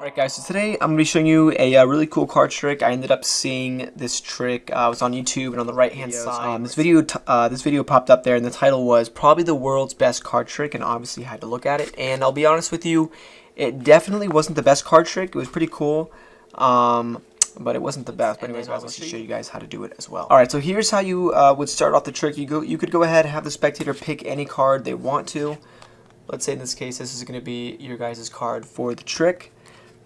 Alright guys, so today I'm going to be showing you a uh, really cool card trick. I ended up seeing this trick, uh, it was on YouTube and on the right hand side. Um, this video uh, this video popped up there and the title was probably the world's best card trick and obviously had to look at it. And I'll be honest with you, it definitely wasn't the best card trick. It was pretty cool. Um, but it wasn't the best. But anyways, I'll show you guys how to do it as well. All right, so here's how you uh, would start off the trick. You go, you could go ahead and have the spectator pick any card they want to. Let's say in this case, this is going to be your guys' card for the trick.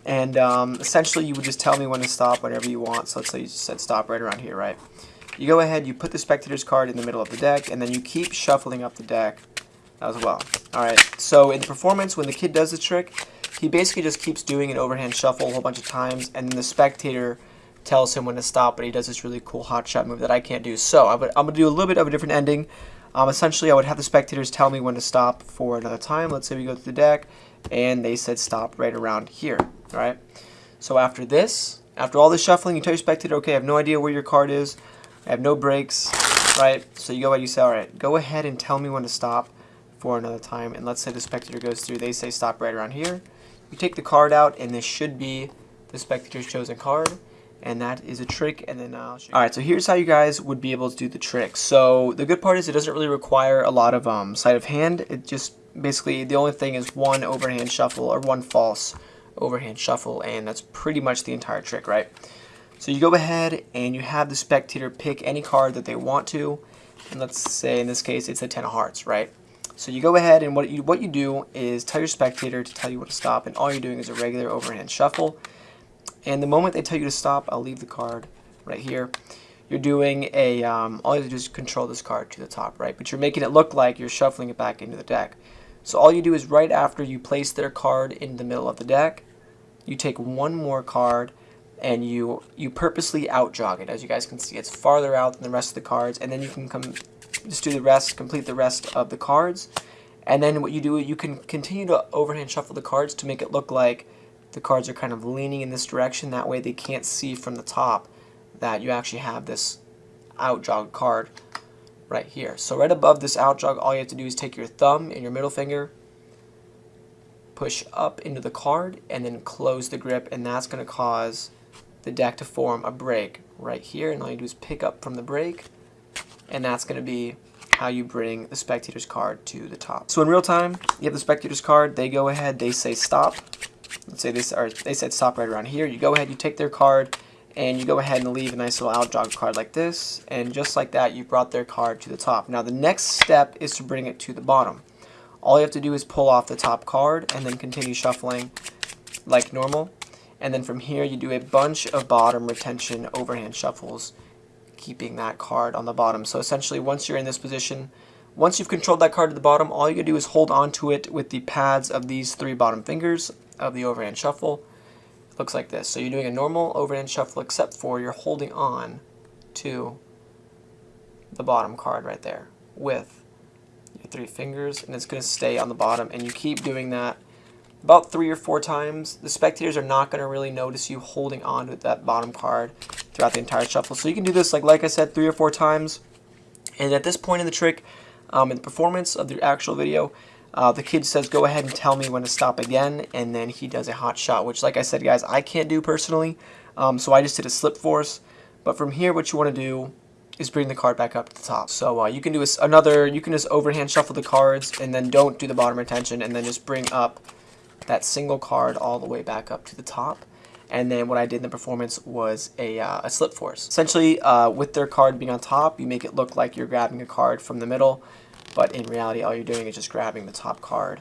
And um, essentially, you would just tell me when to stop whenever you want. So let's say you just said stop right around here, right? You go ahead, you put the spectator's card in the middle of the deck, and then you keep shuffling up the deck as well. Alright, so in the performance, when the kid does the trick, he basically just keeps doing an overhand shuffle a whole bunch of times, and then the spectator tells him when to stop, but he does this really cool hot shot move that I can't do. So I'm going to do a little bit of a different ending. Um, essentially, I would have the spectators tell me when to stop for another time. Let's say we go to the deck, and they said stop right around here right? So after this, after all this shuffling, you tell your spectator, okay, I have no idea where your card is. I have no breaks, right? So you go ahead, you say, all right, go ahead and tell me when to stop for another time. And let's say the spectator goes through, they say stop right around here. You take the card out, and this should be the spectator's chosen card. And that is a trick, and then I'll show you. Alright, so here's how you guys would be able to do the trick. So the good part is it doesn't really require a lot of um, sleight of hand. It just, basically, the only thing is one overhand shuffle or one false overhand shuffle, and that's pretty much the entire trick, right? So you go ahead and you have the spectator pick any card that they want to, and let's say in this case it's a ten of hearts, right? So you go ahead and what you what you do is tell your spectator to tell you when to stop, and all you're doing is a regular overhand shuffle. And the moment they tell you to stop, I'll leave the card right here. You're doing a, um, all you do is control this card to the top, right? But you're making it look like you're shuffling it back into the deck. So all you do is right after you place their card in the middle of the deck, you take one more card and you you purposely out jog it. As you guys can see, it's farther out than the rest of the cards, and then you can come just do the rest, complete the rest of the cards. And then what you do, you can continue to overhand shuffle the cards to make it look like the cards are kind of leaning in this direction. That way they can't see from the top that you actually have this out jog card right here. So right above this out jog, all you have to do is take your thumb and your middle finger, push up into the card, and then close the grip, and that's going to cause the deck to form a break right here. And all you do is pick up from the break, and that's going to be how you bring the spectator's card to the top. So in real time, you have the spectator's card, they go ahead, they say stop. Let's say this, or they said stop right around here. You go ahead, you take their card, and you go ahead and leave a nice little out jog card like this and just like that you brought their card to the top. Now the next step is to bring it to the bottom. All you have to do is pull off the top card and then continue shuffling like normal and then from here you do a bunch of bottom retention overhand shuffles keeping that card on the bottom. So essentially once you're in this position once you've controlled that card to the bottom all you do is hold on to it with the pads of these three bottom fingers of the overhand shuffle looks like this. So you're doing a normal overhand shuffle except for you're holding on to the bottom card right there with your three fingers and it's going to stay on the bottom and you keep doing that about three or four times. The spectators are not going to really notice you holding on to that bottom card throughout the entire shuffle. So you can do this, like, like I said, three or four times. And at this point in the trick, um, in the performance of the actual video, uh, the kid says, go ahead and tell me when to stop again, and then he does a hot shot, which, like I said, guys, I can't do personally, um, so I just did a slip force. But from here, what you want to do is bring the card back up to the top. So uh, you can do a, another, you can just overhand shuffle the cards, and then don't do the bottom retention, and then just bring up that single card all the way back up to the top. And then what I did in the performance was a, uh, a slip force. Essentially, uh, with their card being on top, you make it look like you're grabbing a card from the middle, but in reality all you're doing is just grabbing the top card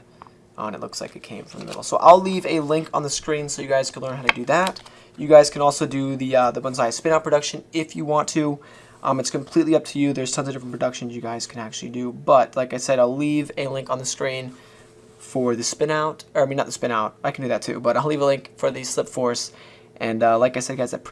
uh, and it looks like it came from the middle. So I'll leave a link on the screen so you guys can learn how to do that. You guys can also do the, uh, the Bonsai spin out production if you want to. Um, it's completely up to you. There's tons of different productions you guys can actually do. But like I said, I'll leave a link on the screen for the spinout. Or I mean, not the spinout. I can do that too. But I'll leave a link for the slip force. And uh, like I said, guys, that